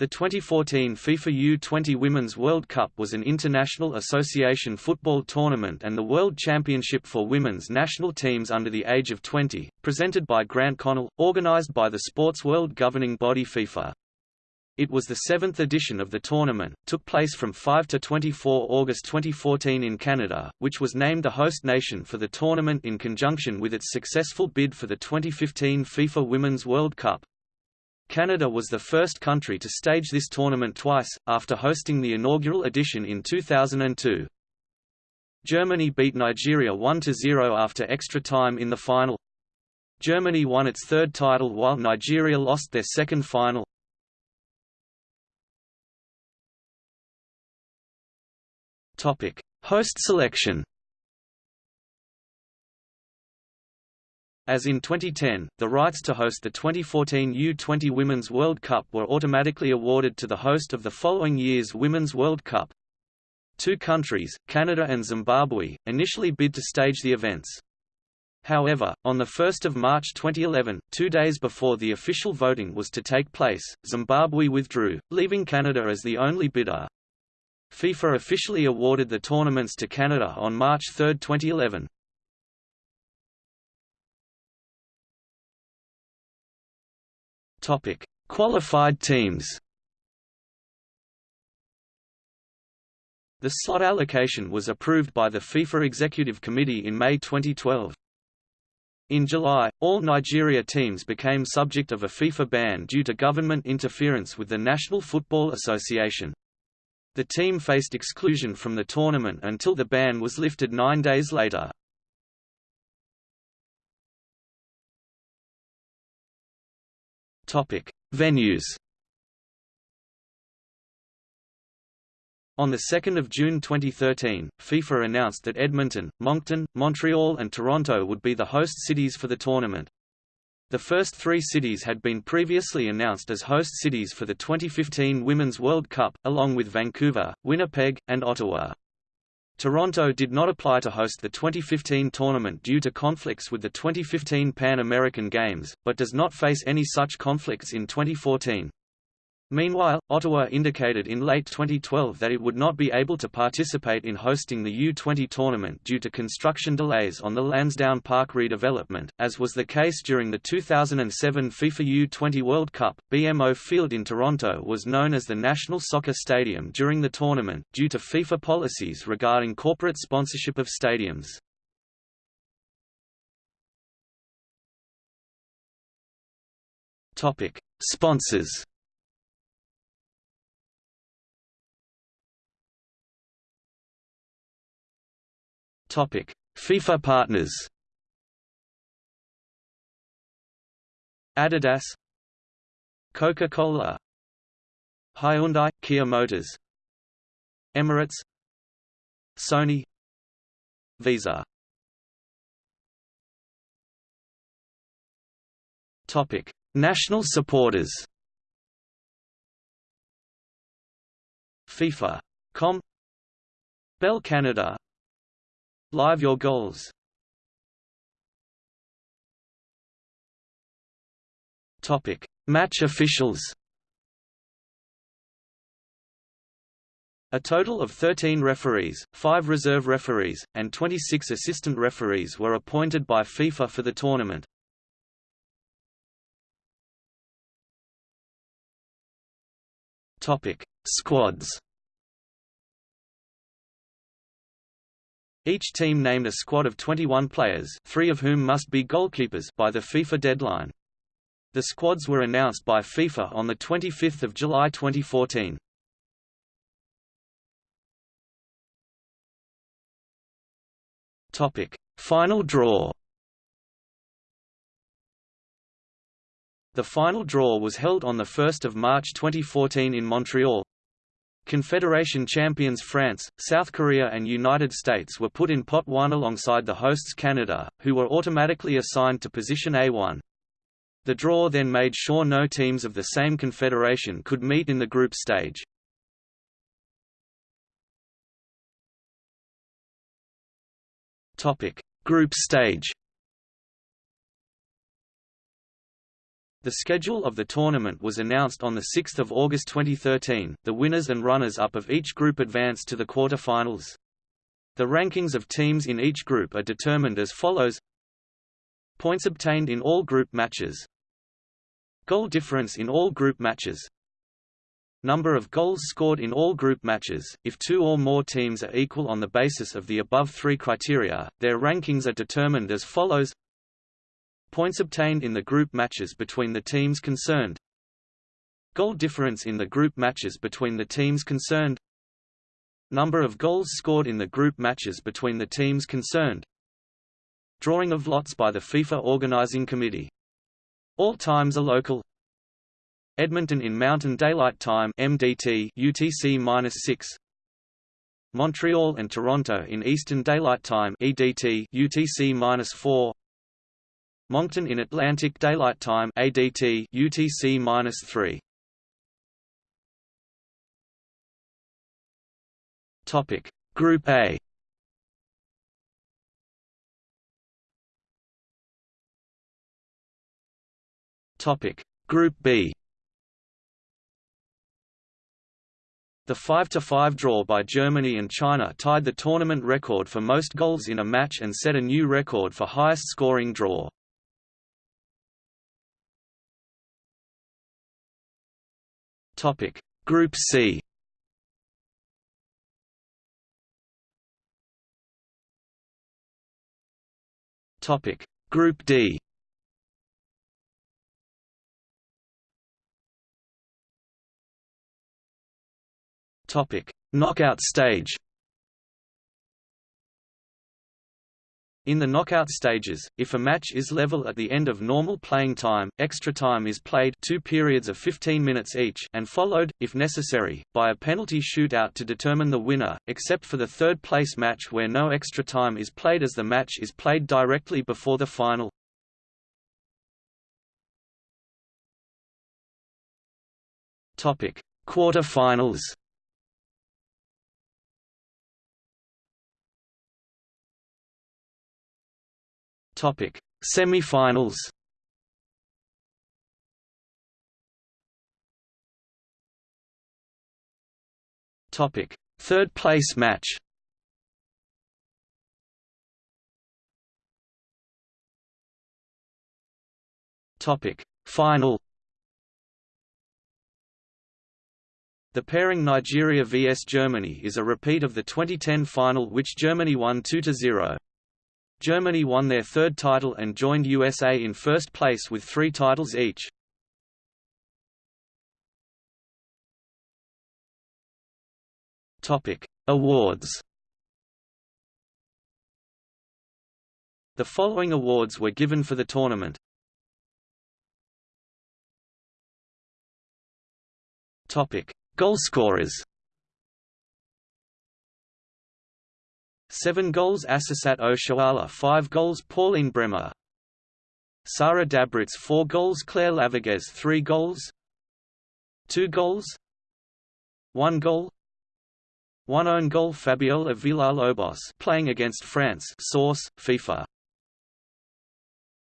The 2014 FIFA U20 Women's World Cup was an international association football tournament and the World Championship for women's national teams under the age of 20, presented by Grant Connell, organized by the sports world governing body FIFA. It was the seventh edition of the tournament, took place from 5 to 24 August 2014 in Canada, which was named the host nation for the tournament in conjunction with its successful bid for the 2015 FIFA Women's World Cup. Canada was the first country to stage this tournament twice, after hosting the inaugural edition in 2002. Germany beat Nigeria 1–0 after extra time in the final. Germany won its third title while Nigeria lost their second final. Host selection As in 2010, the rights to host the 2014 U20 Women's World Cup were automatically awarded to the host of the following year's Women's World Cup. Two countries, Canada and Zimbabwe, initially bid to stage the events. However, on 1 March 2011, two days before the official voting was to take place, Zimbabwe withdrew, leaving Canada as the only bidder. FIFA officially awarded the tournaments to Canada on March 3, 2011. Topic: Qualified teams. The slot allocation was approved by the FIFA Executive Committee in May 2012. In July, all Nigeria teams became subject of a FIFA ban due to government interference with the National Football Association. The team faced exclusion from the tournament until the ban was lifted nine days later. Topic: Venues. On 2 June 2013, FIFA announced that Edmonton, Moncton, Montreal and Toronto would be the host cities for the tournament. The first three cities had been previously announced as host cities for the 2015 Women's World Cup, along with Vancouver, Winnipeg, and Ottawa. Toronto did not apply to host the 2015 tournament due to conflicts with the 2015 Pan American Games, but does not face any such conflicts in 2014. Meanwhile, Ottawa indicated in late 2012 that it would not be able to participate in hosting the U20 tournament due to construction delays on the Lansdowne Park redevelopment, as was the case during the 2007 FIFA U20 World Cup. BMO Field in Toronto was known as the National Soccer Stadium during the tournament, due to FIFA policies regarding corporate sponsorship of stadiums. Sponsors Topic: FIFA partners. Adidas, Coca-Cola, Hyundai, Kia Motors, Emirates, Sony, Visa. Topic: National supporters. FIFA.com Bell Canada Live your goals. Topic: Match officials. A total of 13 referees, 5 reserve referees, and 26 assistant referees were appointed by FIFA for the tournament. Topic: Squads. Each team named a squad of 21 players three of whom must be goalkeepers by the FIFA deadline. The squads were announced by FIFA on 25 July 2014. Topic: Final draw The final draw was held on 1 March 2014 in Montreal, Confederation champions France, South Korea and United States were put in Pot 1 alongside the hosts Canada, who were automatically assigned to position A1. The draw then made sure no teams of the same confederation could meet in the group stage. Topic: Group stage The schedule of the tournament was announced on 6 August 2013. The winners and runners-up of each group advanced to the quarter-finals. The rankings of teams in each group are determined as follows Points obtained in all group matches Goal difference in all group matches Number of goals scored in all group matches. If two or more teams are equal on the basis of the above three criteria, their rankings are determined as follows Points obtained in the group matches between the teams concerned. Goal difference in the group matches between the teams concerned. Number of goals scored in the group matches between the teams concerned. Drawing of lots by the FIFA Organizing Committee. All times are local. Edmonton in Mountain Daylight Time MDT UTC-6 Montreal and Toronto in Eastern Daylight Time EDT UTC-4 Moncton in Atlantic Daylight Time ADT UTC-3 Topic. Group A. Topic. Group B. The 5–5 draw by Germany and China tied the tournament record for most goals in a match and set a new record for highest scoring draw. Topic: Group C. Topic: Group D. Topic: Knockout stage. In the knockout stages, if a match is level at the end of normal playing time, extra time is played two periods of 15 minutes each and followed, if necessary, by a penalty shootout to determine the winner, except for the third-place match where no extra time is played as the match is played directly before the final. Quarter-finals Topic: Semi-finals. Topic: Third place match. Topic: Final. The pairing Nigeria vs Germany is a repeat of the 2010 final which Germany won 2–0. Germany won their third title and joined USA in first place with three titles each. Topic: Awards. The following awards were given for the tournament. Topic: Goalscorers. 7 goals Asisat Oshoala 5 goals Pauline Bremer. Sara Dabritz 4 goals Claire Lavogez 3 goals. 2 goals. 1 goal. 1 own goal Fabiola Villalobos playing against France source FIFA